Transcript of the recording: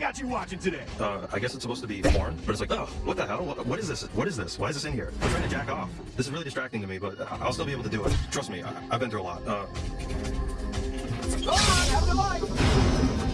got you watching today? Uh, I guess it's supposed to be porn, but it's like, oh, what the hell? What, what is this? What is this? Why is this in here? I'm trying to jack off. This is really distracting to me, but I'll still be able to do it. Trust me, I've been through a lot. Uh,